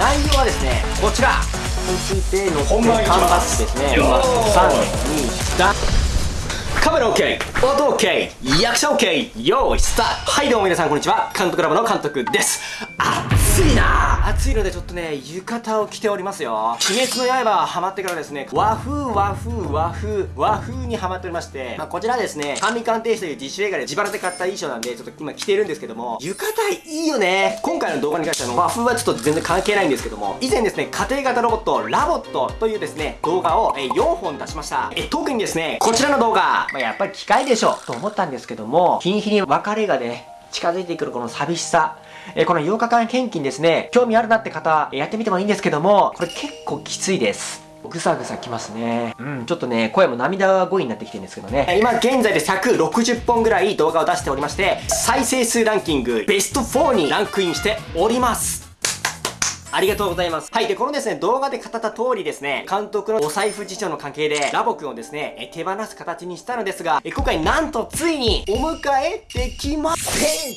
内容はですねこちら。についての本番缶バッジですね。よー3 2 3カメラ OK 音 OK 役者 OK 用意スタート。はいどうも皆さんこんにちは。監督ラボの監督です暑いな。暑いのでちょっとね浴衣を着ておりますよ。鬼滅の刃ハマってからですね和風和風和風和風にハマっておりまして、まあ、こちらですね神鑑定士という自主映画で自腹で買った衣装なんでちょっと今着てるんですけども浴衣いいよね。今回の動画に関しては和風はちょっと全然関係ないんですけども以前ですね家庭型ロボットラボットというですね動画を4本出しました。え特にですねこちらの動画、まあ、やっぱり機械でしょと思ったんですけども日に日に別れがね近づいてくるこの寂しさ。えこの8日間献金ですね、興味あるなって方、やってみてもいいんですけども、これ結構きついです。ぐさぐさきますね。うん、ちょっとね、声も涙声になってきてるんですけどね。今現在で160本ぐらい動画を出しておりまして、再生数ランキングベスト4にランクインしております。ありがとうございます。はい。で、このですね、動画で語った通りですね、監督のお財布事情の関係で、ラボくんをですね、え手放す形にしたのですが、え今回なんとついにお迎えできません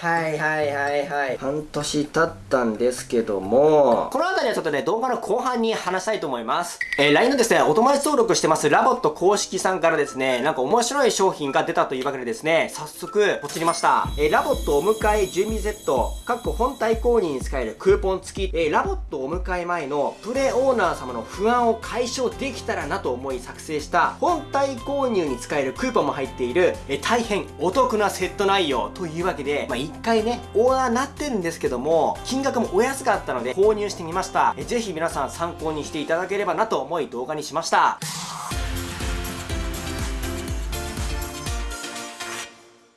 はいはいはいはい。半年経ったんですけども、この辺りはちょっとね、動画の後半に話したいと思います。えー LINE のですね、お友達登録してますラボット公式さんからですね、なんか面白い商品が出たというわけでですね、早速、ポチりました。えーラボットお迎え準備 Z、かっこ本体購入に使えるクーポン付き、えーラボットお迎え前のプレオーナー様の不安を解消できたらなと思い作成した、本体購入に使えるクーポンも入っている、えー大変お得なセット内容というわけで、まあ、1回ね、オーナーなってるんですけども、金額もお安かったので購入してみました。えぜひ皆さん参考にしていただければなと思い動画にしました。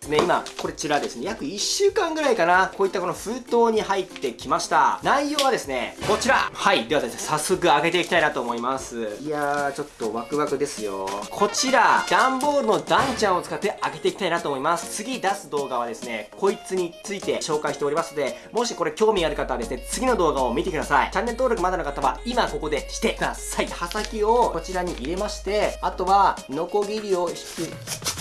ね、今、こちらですね、約1週間ぐらいかな、こういったこの封筒に入ってきました。内容はですね、こちらはい、ではですね、早速開けていきたいなと思います。いやー、ちょっとワクワクですよ。こちら、段ボールのダンちゃんを使って開けていきたいなと思います。次出す動画はですね、こいつについて紹介しておりますので、もしこれ興味ある方はですね、次の動画を見てください。チャンネル登録まだの方は、今ここでしてください。刃先をこちらに入れまして、あとは、ノコギリを引く。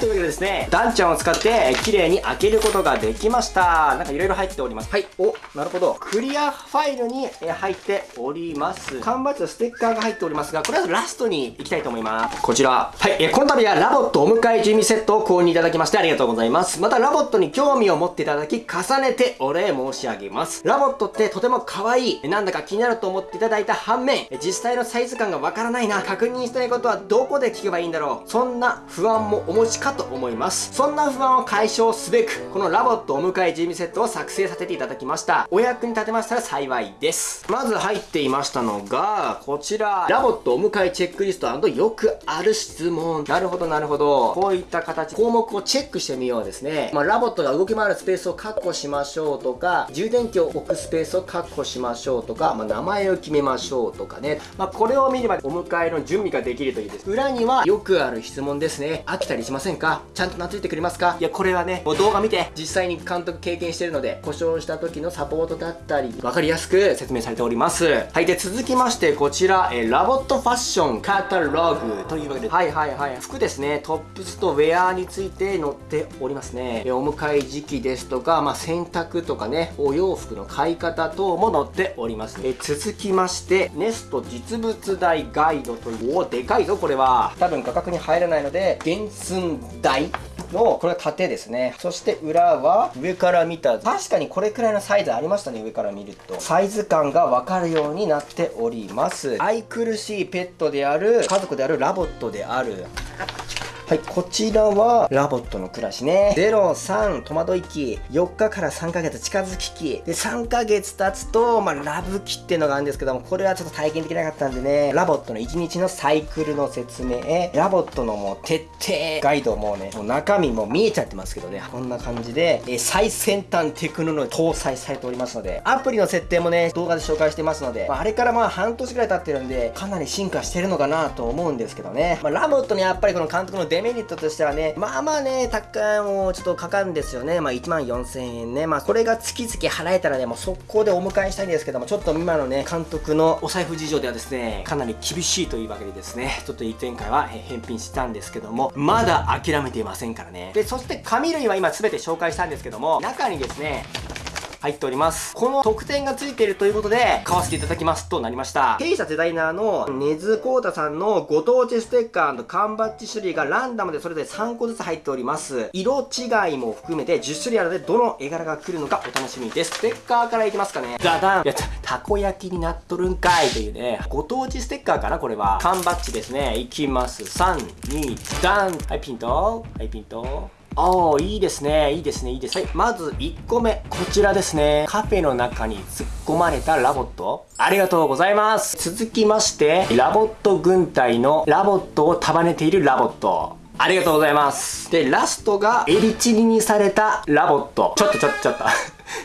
い、というわけでですね、ダンちゃんを使って、えー綺麗に開けることができました。なんかいろいろ入っております。はい、お、なるほど。クリアファイルに、えー入っております。缶バッジとステッカーが入っておりますが、これはラストに行きたいと思います。こちら。はい、えーこの度はラボットお迎え準備セットを購入いただきましてありがとうございます。またラボットに興味を持っていただき、重ねてお礼申し上げます。ラボットってとても可愛い。えーなんだか気になると思っていただいた反面、えー実際のサイズ感がわからないな、確認したいことはどこで聞けばいいんだろう。そんな不安もお持ちかと思います。そんな不安を解消すべく、このラボットお迎え準備セットを作成させていただきました。お役に立てましたら幸いです。まず入っていましたのが、こちら、ラボットお迎えチェックリストよくある質問。なるほど、なるほど。こういった形、項目をチェックしてみようですね。まあ、ラボットが動き回るスペースを確保しましょうとか、充電器を置くスペースを確保しましょうとか、まあ、名前を決めましょうとかね。まあ、これを見ればお迎えの準備ができるというです。裏にはよくある質問ですね。飽きたりしませんかちゃんと懐いてくれますか？いや、これはね、もう動画見て、実際に監督経験してるので、故障した時のサポートだったり、わかりやすく説明されております。はい、で、続きまして、こちら、えーラボットファッションカタログというわけで、はいはいはい、服ですね、トップスとウェアについて載っておりますね。えーお迎え時期ですとか、まあ、洗濯とかね、お洋服の買い方等も載っております。えー続きまして、ネスト実物大ガイドという、おでかいぞ、これは。多分画角に入らないので、原寸大のこれは縦ですね。そして裏は上から見た。確かにこれくらいのサイズありましたね上から見ると。サイズ感が分かるようになっております。愛くるしいペットである家族であるラボットである。はい、こちらはラボットの暮らしね。03戸惑い期、4日から3ヶ月近づき期。で、3ヶ月経つと、まあ、ラブ期っていうのがあるんですけども、これはちょっと体験できなかったんでね、ラボットの1日のサイクルの説明、ラボットのもう徹底ガイドもね、もう中身も見えちゃってますけどね、こんな感じで、え最先端テクノロジー搭載されておりますので、アプリの設定もね、動画で紹介してますので、まああれからまあ半年ぐらい経ってるんで、かなり進化してるのかなと思うんですけどね。まあ、ラボットにやっぱりこの監督のデメリットとしてはね、まあまあね、高いもうちょっとかかるんですよね。まあ1万4000円ね。まあこれが月々払えたらね、もう速攻でお迎えしたいんですけども、ちょっと今のね、監督のお財布事情ではですね、かなり厳しいというわけでですね、ちょっと前回はえー返品したんですけども、まだ諦めていませんからね。で、そして紙類は今全て紹介したんですけども、中にですね、入っております。この特典がついているということで、買わせていただきますとなりました。弊社デザイナーの根津光太さんのご当地ステッカー缶バッジ種類がランダムでそれぞれ3個ずつ入っております。色違いも含めて10種類あるので、どの絵柄が来るのかお楽しみです。ステッカーからいきますかね。ダダンやった、たこ焼きになっとるんかいというね、ご当地ステッカーかなこれは。缶バッジですね。いきます。3、2、ダンはい、ピントはい、ピントああ、いいですね。いいですね。いいです。はい。まず1個目。こちらですね。カフェの中に突っ込まれたラボット。ありがとうございます。続きまして、ラボット軍隊のラボットを束ねているラボット。ありがとうございます。で、ラストが、エビチリにされたラボット。ちょっとちょっとちょっと。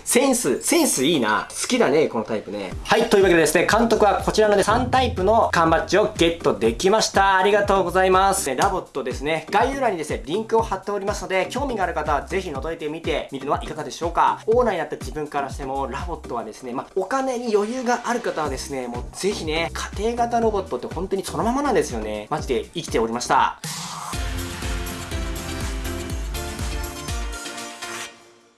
センス、センスいいな。好きだね、このタイプね。はい、というわけでですね、監督はこちらので3タイプの缶バッジをゲットできました。ありがとうございます。ラボットですね、概要欄にですね、リンクを貼っておりますので、興味がある方はぜひ覗いてみてみるのはいかがでしょうか。オーナーになった自分からしても、ラボットはですね、まあ、お金に余裕がある方はですね、もうぜひね、家族型ロボットって本当にそのままなんですよね。マジで生きておりました。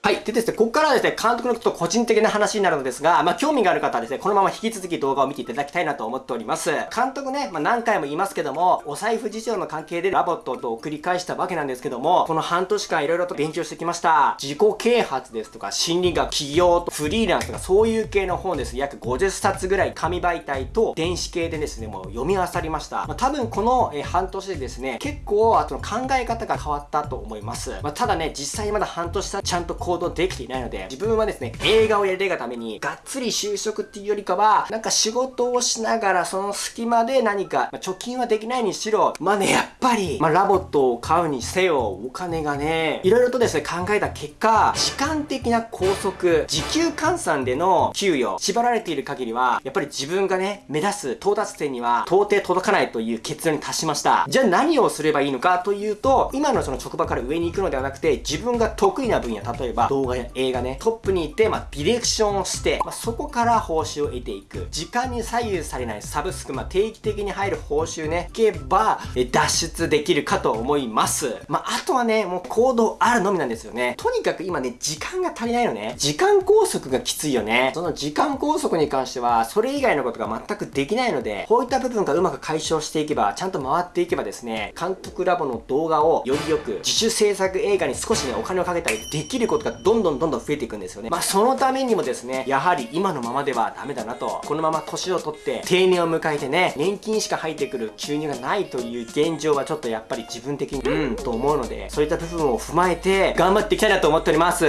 はい。でですね、ここからはですね、監督のちょっと個人的な話になるのですが、まあ、興味がある方はですね、このまま引き続き動画を見ていただきたいなと思っております。監督ね、まあ、何回も言いますけども、お財布事情の関係でラボットと繰り返したわけなんですけども、この半年間色々と勉強してきました。自己啓発ですとか、心理学、企業とフリーランスとか、そういう系の本です。約50冊ぐらい紙媒体と電子系でですね、もう読み漁りました。まあ、多分この、え半年でですね、結構、あとの考え方が変わったと思います。まあ、ただね、実際まだ半年さ、ちゃんと行動できていないので、自分はですね、映画をやりたいがために、がっつり就職っていうよりかは、なんか仕事をしながら、その隙間で何か、まあ、貯金はできないにしろ、まあね、やっぱり、まあ、ラボットを買うにせよ、お金がね、いろいろとですね、考えた結果、時間的な拘束、時給換算での給与、縛られている限りは、やっぱり自分がね、目指す到達点には、到底届かないという結論に達しました。じゃあ何をすればいいのかというと、今のその職場から上に行くのではなくて、自分が得意な分野、例えば動画や映画ね、トップに行って、まあ、ディレクションをして、まあ、そこから報酬を得ていく。時間に左右されないサブスク、まあ、定期的に入る報酬ね、いけば、え脱出できるかと思います。まあ、あとはね、もう行動あるのみなんですよね。とにかく今ね、時間が足りないのね。時間拘束がきついよね。その時間拘束に関しては、それ以外のことが全くできないので、こういった部分がうまく解消していけば、ちゃんと回っていけばですね、監督ラボの動画をよりよく、自主制作映画に少しね、お金をかけたりできることががどんどんどんどん増えていくんですよね。まあ、そのためにもですね、やはり今のままではダメだなと、このまま年を取って定年を迎えてね、年金しか入ってくる収入がないという現状はちょっとやっぱり自分的に、うん、と思うので、そういった部分を踏まえて頑張っていきたいなと思っております。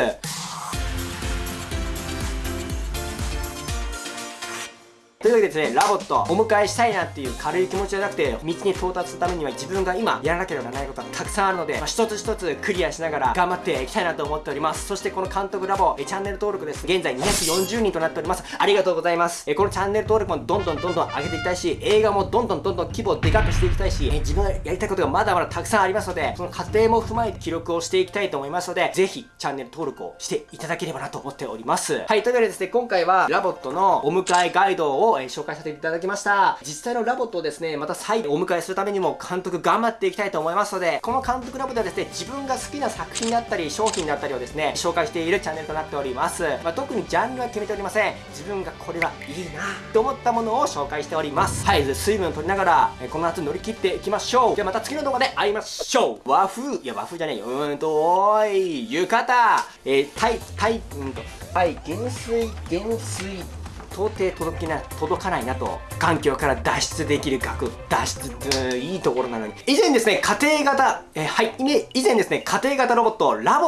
というわけでですね、ラボット、お迎えしたいなっていう軽い気持ちじゃなくて、道に到達するためには自分が今やらなければならないことがたくさんあるので、まあ、一つ一つクリアしながら頑張っていきたいなと思っております。そしてこの監督ラボ、えチャンネル登録です。現在240人となっております。ありがとうございます。えこのチャンネル登録もどんどんどんどん上げていきたいし、映画もどんどんどんどん規模をでかくしていきたいし、え自分がやりたいことがまだまだたくさんありますので、その過程も踏まえて記録をしていきたいと思いますので、ぜひチャンネル登録をしていただければなと思っております。はい、というわけでですね、今回はラボットのお迎えガイドを、え紹介させていただきました。実際のラボットをですね、また再お迎えするためにも監督頑張っていきたいと思いますので、この監督ラボではですね、自分が好きな作品だったり、商品だったりをですね、紹介しているチャンネルとなっております。まあ、特にジャンルは決めておりません。自分がこれはいいなと思ったものを紹介しております。はい、水分を取りながら、えこの夏乗り切っていきましょう。ではまた次の動画で会いましょう。和風、いや和風じゃねえよ。うーんと、おーい、浴衣、えー、タイ、タイ、うんと、はい、減水、減水、到底届きな届かないなと環境から脱出できる額脱出いいところなのに。以前ですね家庭型えはい。以前ですね家庭型ロボットラボ